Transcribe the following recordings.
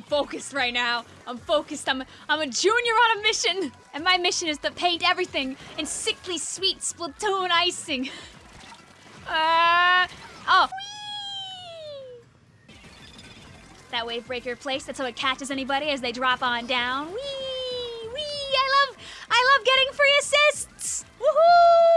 I'm focused right now. I'm focused. I'm I'm a junior on a mission, and my mission is to paint everything in sickly sweet Splatoon icing. Uh, oh. Whee! That wave breaker place. That's how it catches anybody as they drop on down. Wee, wee. I love, I love getting free assists. Woohoo!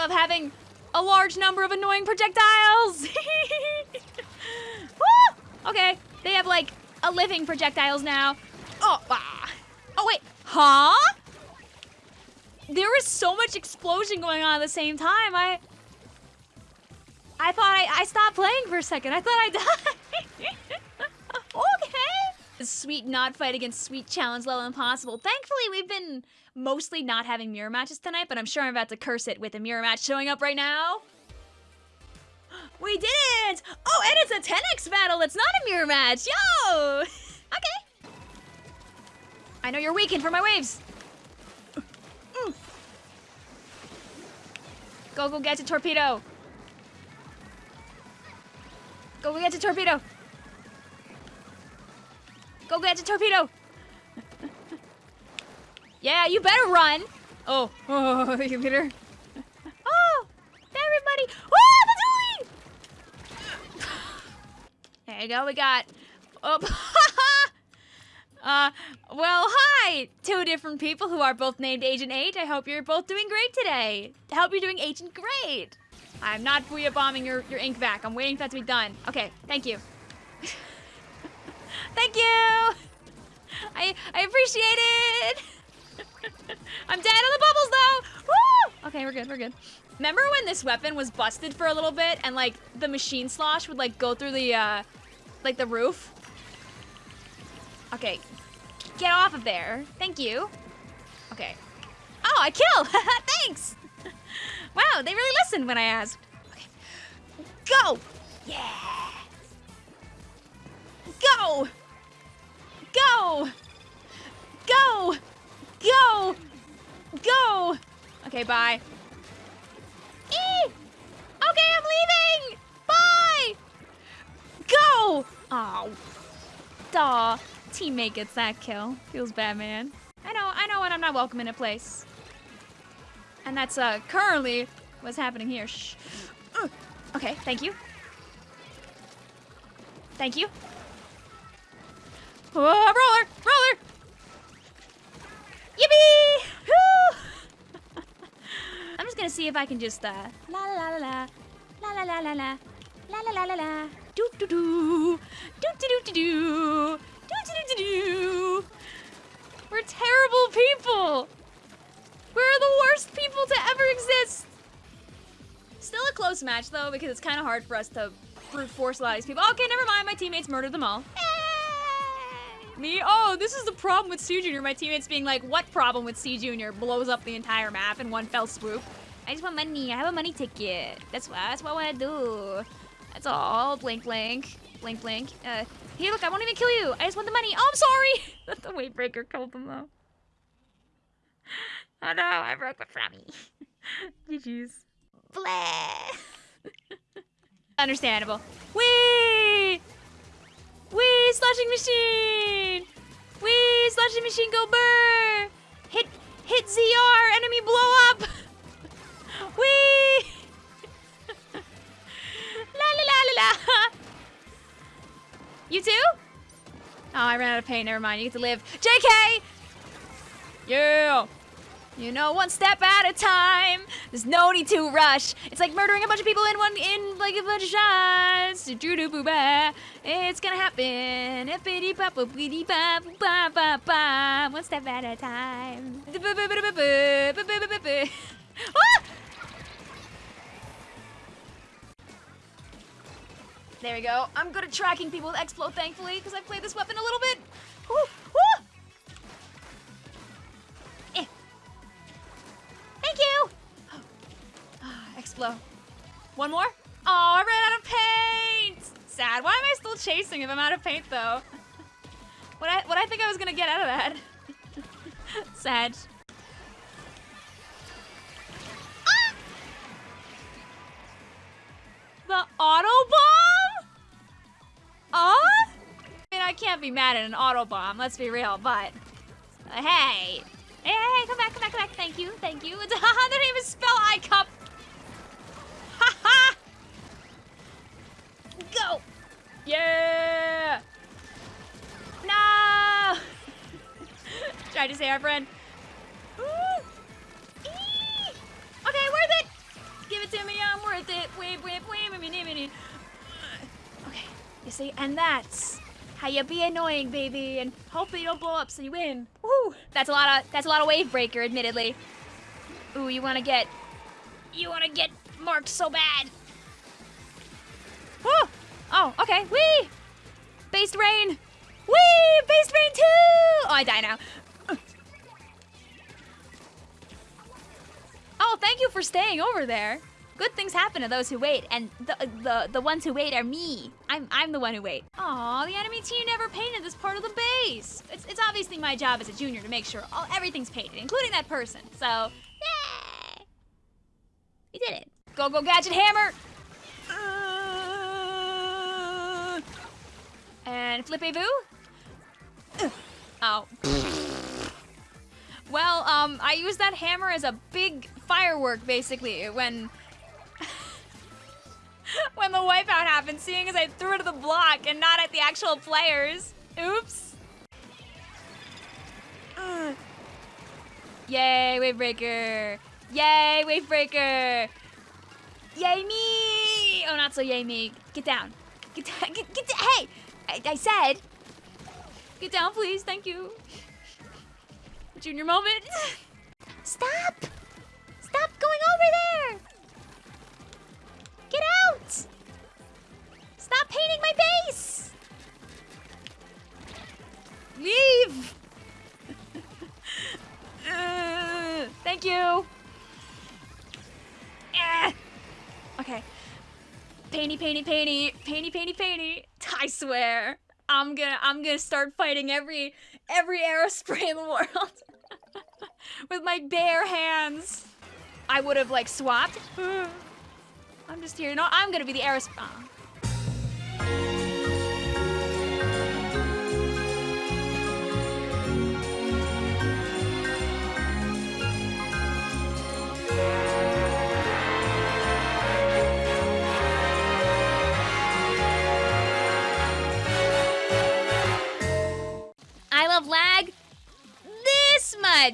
Love having a large number of annoying projectiles! Okay, they have like a living projectiles now. Oh, ah. Oh, wait. Huh? There was so much explosion going on at the same time. I. I thought I, I stopped playing for a second. I thought I died. Sweet not fight against sweet challenge level impossible. Thankfully, we've been mostly not having mirror matches tonight, but I'm sure I'm about to curse it with a mirror match showing up right now. We did it! Oh, and it's a 10x battle. It's not a mirror match. Yo! okay. I know you're weakened for my waves. Go, go get to torpedo. Go, Go get to torpedo. Go get to torpedo. yeah, you better run. Oh, oh, you better. Oh, everybody. Oh, the dually. There you go. We got. Oh. uh, well, hi, two different people who are both named Agent 8. I hope you're both doing great today. I hope you're doing Agent Great. I'm not booyah bombing your, your ink back. I'm waiting for that to be done. Okay, thank you. Thank you! I I appreciate it! I'm dead on the bubbles though! Woo! Okay, we're good, we're good. Remember when this weapon was busted for a little bit and like the machine slosh would like go through the uh like the roof? Okay. Get off of there. Thank you. Okay. Oh, I kill! Thanks! Wow, they really listened when I asked. Okay. Go! Yeah! Go! Go! Go! Go! Go! Okay, bye. Eee! Okay, I'm leaving! Bye! Go! Oh. Duh. Teammate gets that kill. Feels bad, man. I know, I know when I'm not welcome in a place. And that's uh, currently what's happening here. Shh. Uh, okay, thank you. Thank you. Oh, roller! Roller! Yippee! Woo! I'm just gonna see if I can just, uh, la la la la la, la la la la la, la la la la la, do do do, do do do do do, do do do do. We're terrible people! We're the worst people to ever exist! Still a close match, though, because it's kind of hard for us to brute force a lot of these people. Okay, never mind. My teammates murdered them all. Me? Oh, this is the problem with C Junior. My teammates being like, what problem with C Junior blows up the entire map in one fell swoop? I just want money. I have a money ticket. That's what, that's what I want to do. That's all. Blink, blink. Blink, blink. Uh, hey, look, I won't even kill you. I just want the money. Oh, I'm sorry. the wave breaker killed them, though. Oh, no. I broke my frammy. GG's. Blah. Understandable. Wee! Sloshing machine! Wee! Sloshing machine go burr! Hit! Hit ZR! Enemy blow up! Wee! la la la la la! You too? Oh, I ran out of paint. Never mind. You get to live. JK! Yeah! You know, one step at a time. There's no need to rush. It's like murdering a bunch of people in one in like a bunch of shots. It's gonna happen. One step at a time. There we go. I'm good at tracking people with Explode, thankfully, because I've played this weapon a little bit. Explo. One more? Oh, I ran out of paint! Sad. Why am I still chasing if I'm out of paint, though? what I what I think I was gonna get out of that? Sad. Ah! The auto bomb? Oh? I mean, I can't be mad at an auto bomb. Let's be real, but uh, hey. Hey, hey, come back, come back, come back. Thank you, thank you. Haha, they didn't spell I cup. Tried to say our friend. Ooh. Okay, worth it! Give it to me, I'm worth it. Wait, wait, wait. Okay, you see, and that's how you be annoying, baby, and hopefully you don't blow up so you win. Woo! That's a lot of that's a lot of wave breaker, admittedly. Ooh, you wanna get you wanna get marked so bad. Woo! Oh, okay. Wee! Based rain! Wee! Based rain too! Oh, I die now. Thank you for staying over there. Good things happen to those who wait, and the the the ones who wait are me. I'm I'm the one who wait. Aw, the enemy team never painted this part of the base. It's it's obviously my job as a junior to make sure all everything's painted, including that person. So, yay! You did it. Go go gadget hammer. Uh, and flippy boo. Oh. Well, um, I used that hammer as a big firework, basically, when... when the wipeout happened, seeing as I threw it at the block and not at the actual players. Oops. Uh. Yay, Wavebreaker! Yay, Wavebreaker! Yay me! Oh, not so yay me. Get down. Get down. Get, get down. Hey! I, I said. Get down, please. Thank you. Junior moment. Stop! Stop going over there! Get out! Stop painting my base! Leave! uh, thank you. Eh. Okay. Painty, painty, painty, painty, painty, painty. I swear, I'm gonna, I'm gonna start fighting every, every aerospray in the world with my bare hands. I would have like swapped. Hmm. I'm just here. No, I'm gonna be the aerospray. Oh. I